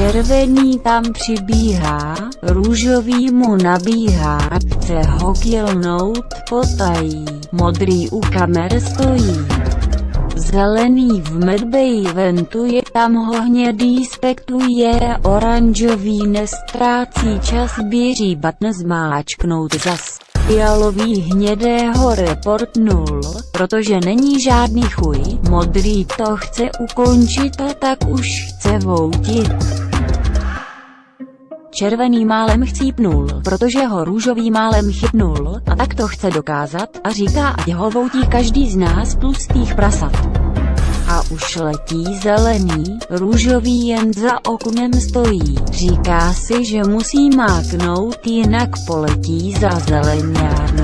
Červený tam přibíhá, růžový mu nabíhá, chce ho kilnout potají, modrý u kamer stojí. Zelený v medbej ventuje, tam ho hnědý spektuje, oranžový nestrácí čas běží batn zmáčknout zas. Fialový hnědého reportnul, protože není žádný chuj, modrý to chce ukončit a tak už chce voutit. Červený málem chcípnul, protože ho růžový málem chytnul, a tak to chce dokázat, a říká ať ho voutí každý z nás tlustých prasat. A už letí zelený, růžový jen za oknem stojí, říká si, že musí máknout, jinak poletí za zeleňárnou.